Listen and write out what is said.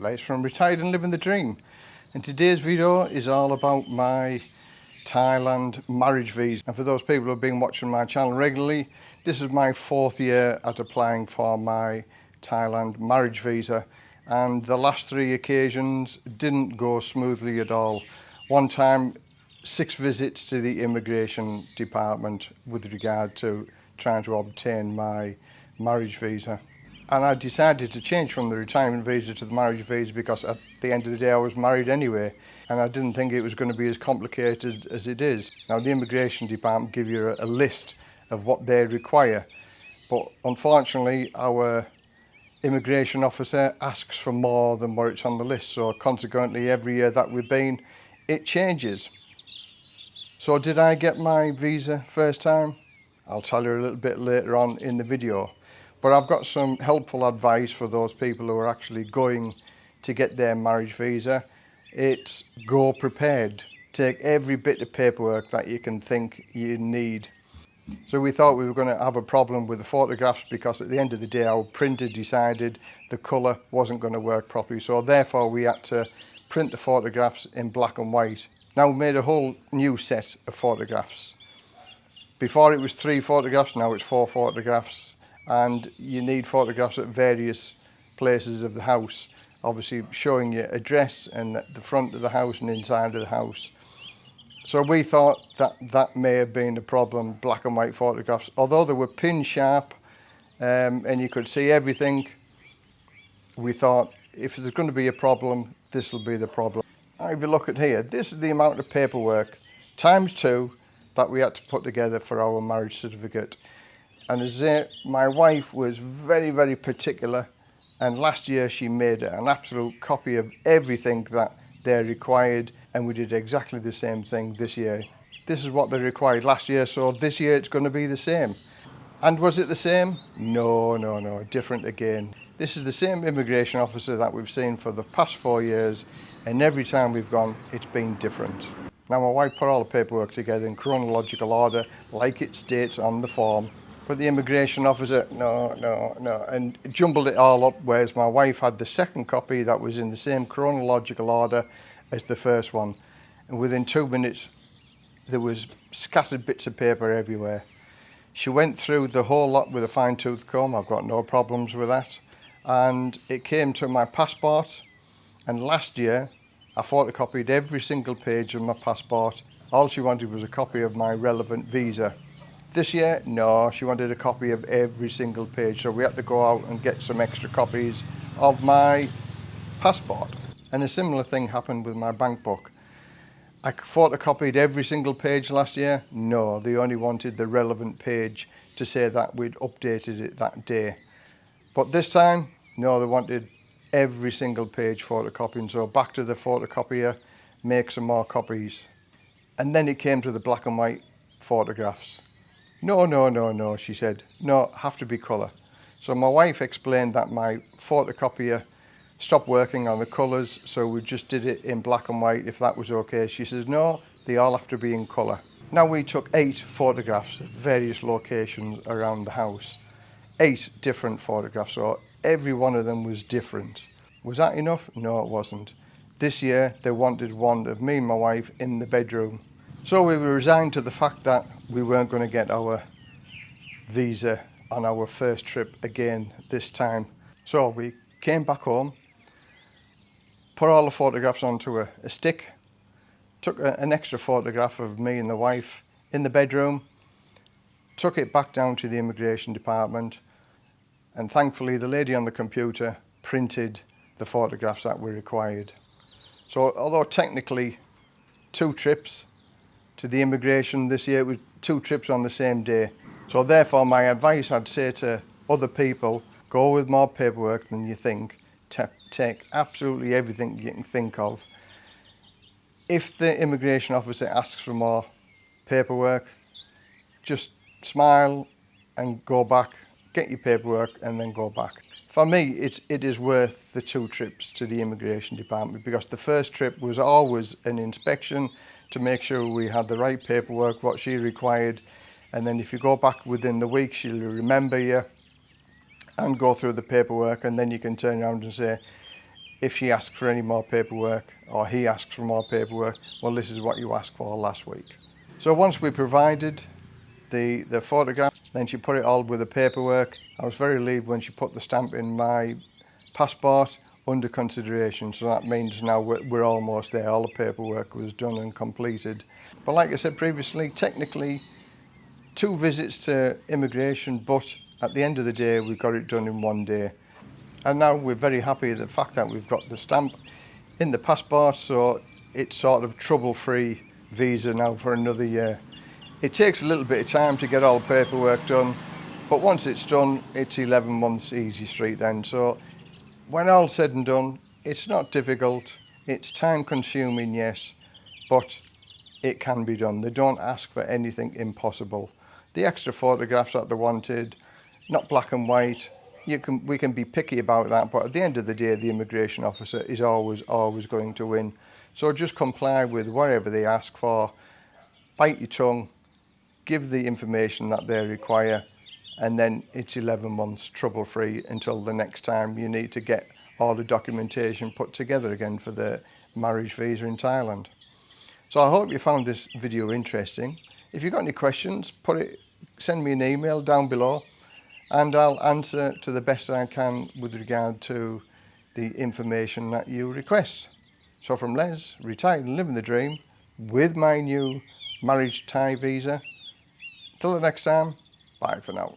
Les from retired and living the dream. And today's video is all about my Thailand marriage visa. And for those people who have been watching my channel regularly, this is my fourth year at applying for my Thailand marriage visa. And the last three occasions didn't go smoothly at all. One time, six visits to the immigration department with regard to trying to obtain my marriage visa and I decided to change from the retirement visa to the marriage visa because at the end of the day I was married anyway and I didn't think it was going to be as complicated as it is. Now the immigration department give you a, a list of what they require but unfortunately our immigration officer asks for more than what it's on the list so consequently every year that we've been it changes. So did I get my visa first time? I'll tell you a little bit later on in the video. But I've got some helpful advice for those people who are actually going to get their marriage visa. It's go prepared. Take every bit of paperwork that you can think you need. So we thought we were going to have a problem with the photographs because at the end of the day our printer decided the colour wasn't going to work properly. So therefore we had to print the photographs in black and white. Now we made a whole new set of photographs. Before it was three photographs, now it's four photographs and you need photographs at various places of the house obviously showing your address and the front of the house and inside of the house so we thought that that may have been the problem black and white photographs although they were pin sharp um, and you could see everything we thought if there's going to be a problem this will be the problem if you look at here this is the amount of paperwork times two that we had to put together for our marriage certificate And my wife was very, very particular. And last year she made an absolute copy of everything that they're required. And we did exactly the same thing this year. This is what they required last year, so this year it's going to be the same. And was it the same? No, no, no, different again. This is the same immigration officer that we've seen for the past four years, and every time we've gone, it's been different. Now my wife put all the paperwork together in chronological order, like it states on the form, But the immigration officer, no, no, no, and jumbled it all up, whereas my wife had the second copy that was in the same chronological order as the first one. And within two minutes, there was scattered bits of paper everywhere. She went through the whole lot with a fine tooth comb. I've got no problems with that. And it came to my passport. And last year, I photocopied every single page of my passport. All she wanted was a copy of my relevant visa. This year, no, she wanted a copy of every single page, so we had to go out and get some extra copies of my passport. And a similar thing happened with my bank book. I photocopied every single page last year. No, they only wanted the relevant page to say that we'd updated it that day. But this time, no, they wanted every single page photocopied. So back to the photocopier, make some more copies. And then it came to the black and white photographs. No, no, no, no, she said. No, have to be colour. So my wife explained that my photocopier stopped working on the colours, so we just did it in black and white if that was okay. She says, no, they all have to be in colour. Now we took eight photographs at various locations around the house. Eight different photographs, so every one of them was different. Was that enough? No, it wasn't. This year, they wanted one of me and my wife in the bedroom. So we were resigned to the fact that we weren't going to get our visa on our first trip again this time. So we came back home, put all the photographs onto a, a stick, took a, an extra photograph of me and the wife in the bedroom, took it back down to the immigration department, and thankfully the lady on the computer printed the photographs that were required. So although technically two trips, to the immigration this year. It was two trips on the same day. So therefore my advice I'd say to other people, go with more paperwork than you think. Ta take absolutely everything you can think of. If the immigration officer asks for more paperwork, just smile and go back, get your paperwork and then go back. For me, it, it is worth the two trips to the immigration department because the first trip was always an inspection to make sure we had the right paperwork, what she required. And then if you go back within the week, she'll remember you and go through the paperwork. And then you can turn around and say, if she asks for any more paperwork or he asks for more paperwork, well, this is what you asked for last week. So once we provided the, the photograph, then she put it all with the paperwork. I was very relieved when she put the stamp in my passport under consideration so that means now we're, we're, almost there all the paperwork was done and completed but like I said previously technically two visits to immigration but at the end of the day we got it done in one day and now we're very happy the fact that we've got the stamp in the passport so it's sort of trouble-free visa now for another year it takes a little bit of time to get all the paperwork done but once it's done it's 11 months easy street then so when all said and done, it's not difficult, it's time consuming, yes, but it can be done. They don't ask for anything impossible. The extra photographs that they wanted, not black and white, you can, we can be picky about that, but at the end of the day, the immigration officer is always, always going to win. So just comply with whatever they ask for, bite your tongue, give the information that they require, and then it's 11 months trouble free until the next time you need to get all the documentation put together again for the marriage visa in Thailand. So I hope you found this video interesting. If you've got any questions, put it, send me an email down below and I'll answer to the best I can with regard to the information that you request. So from Les, retired and living the dream with my new marriage Thai visa. Till the next time, bye for now.